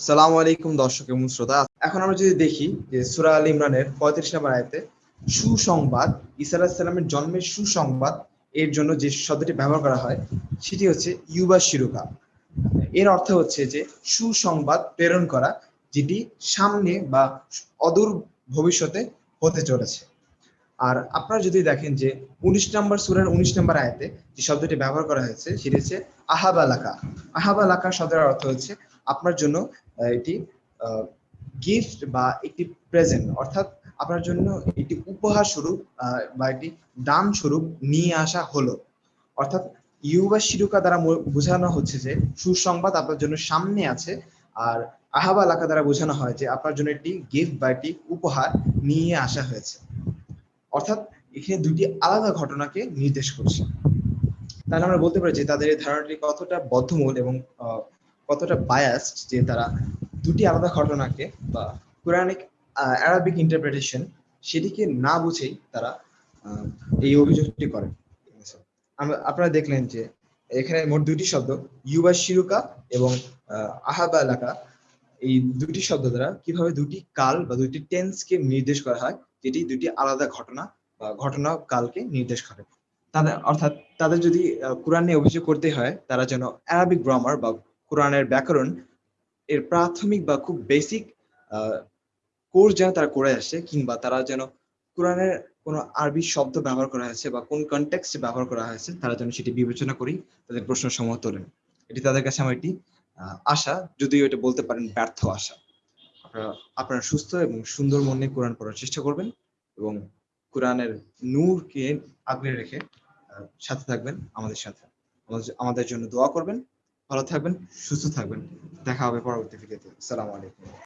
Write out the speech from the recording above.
আসসালামু আলাইকুম দর্শক এবং শ্রোতা। এখন আমরা যদি দেখি যে সুরা আল ইমরানের পঁয়ত্রিশ নম্বর আয়তে সুসংবাদ ইসা আলাহিসাল্লামের জন্মের সুসংবাদ এর জন্য যে শব্দটি ব্যবহার করা হয়, সেটি হচ্ছে ইউবা শিরুকা। এর অর্থ হচ্ছে যে সুসংবাদ প্রেরণ করা, যেটি সামনে বা অদূর ভবিষ্যতে হতে চলেছে। আর আপনারা যদি দেখেন যে উনিশ নম্বর সুরের উনিশ নম্বর আয়তে যে শব্দটি ব্যবহার করা হয়েছে, সেটি হচ্ছে আহাবালাকা আহাবালাকা শব্দের অর্থ হচ্ছে আপনার জন্য এটি গিফট বা একটি প্রেজেন্ট অর্থাৎ আপনার জন্য একটি উপহার স্বরূপ বা একটি দান স্বরূপ নিয়ে আসা হলো। অর্থাৎ ইউবা শিরুকা দ্বারা বোঝানো হচ্ছে যে, সুসংবাদ আপনার জন্য সামনে আছে, আর আহাবা এলাকা দ্বারা বোঝানো হয় যে, আপনার জন্য একটি গিফট বা একটি উপহার নিয়ে আসা হয়েছে। অর্থাৎ এখানে দুটি আলাদা ঘটনাকে নির্দেশ করছে। তাহলে আমরা বলতে পারি যে, তাদের এই ধারণাটি কতটা বদ্ধমূল এবং কতটা বায়াসড যে তারা দুটি আলাদা ঘটনাকে বা কোরআনিক অ্যারাবিক ইন্টারপ্রিটেশন সেটিকে না বুঝেই তারা এই অভিযোগটি করেন আপনারা দেখলেন যে এখানে মোট দুটি শব্দ, ইউবা শিরুকা এবং আহাবা এলাকা। এই দুটি শব্দ দ্বারা কীভাবে দুটি কাল বা দুটি টেন্সকে নির্দেশ করা হয় যেটি দুটি আলাদা ঘটনা বা ঘটনা কালকে নির্দেশ করে। তাদের, অর্থাৎ তাদের যদি কোরআন নিয়ে অভিযোগ করতে হয়, তারা যেন অ্যারাবিক গ্রামার বা কোরআনের ব্যাকরণ এর প্রাথমিক বা খুব বেসিক কোর্স যেন তারা করে আসে, কিংবা তারা যেন কোরআনের কোনো আরবি শব্দ ব্যবহার করা হয়েছে বা কোন কনটেক্সটে ব্যবহার করা হয়েছে, তারা যেন সেটি বিবেচনা করি তাদের প্রশ্ন সমূহ তোলেন। এটি তাদের কাছে আমার একটি আশা, যদিও এটা বলতে পারেন ব্যর্থ আশা। আপনারা আপনারা সুস্থ এবং সুন্দর মনে কোরআন পড়ার চেষ্টা করবেন এবং কোরআনের নূরকে আগলে রেখে সাথে থাকবেন আমাদের সাথে। আমাদের জন্য দোয়া করবেন। ভালো থাকবেন সুস্থ থাকবেন। দেখা হবে পরবর্তী ভিডিওতে। সালাম আলাইকুম।